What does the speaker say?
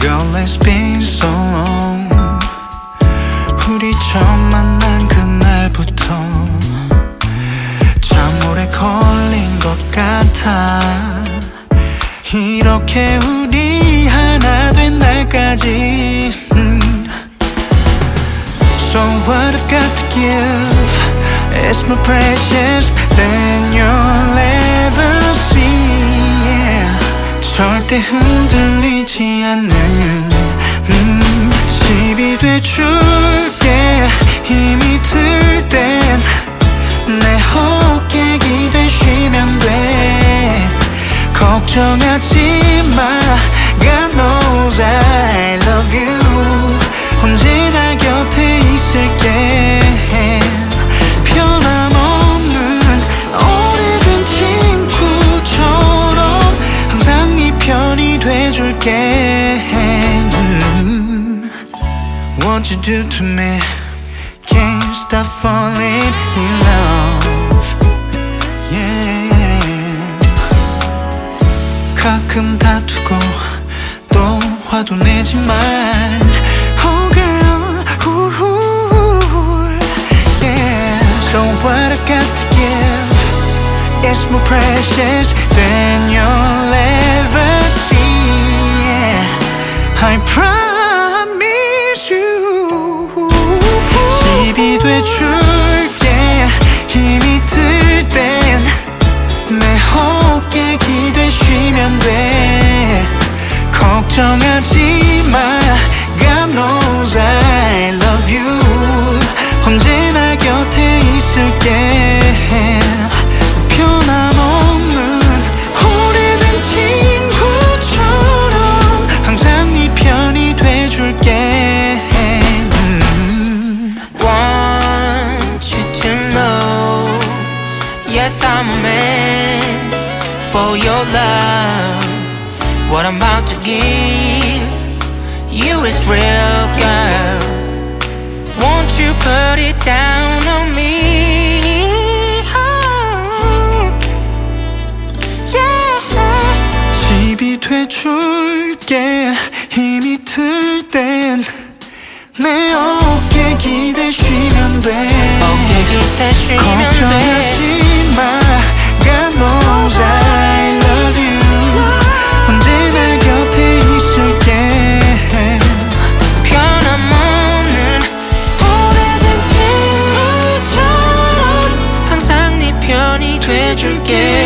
Girl, it's been so long 우리 처음 만난 그날부터 참 오래 걸린 것 같아 이렇게 우리 하나 된 날까지 So what I've got to give is more precious than you'll ever see yeah. 절대 흔들리지 않는 음, 집이 돼줄게 힘이 들 땐 내 어깨 기대시면 돼 걱정하지 마 God knows I love you 언제나 What you do to me Can't stop falling in love Yeah 가끔 다투고 또 화도 내지만 Oh girl ooh, yeah. So what I've got to give Is more precious than you'll ever see yeah. I promise guess I'm a man for your love What I'm about to give you is real, girl Won't you put it down on me? Oh, yeah. 집이 돼줄게 힘이 들땐내 어깨 줄게.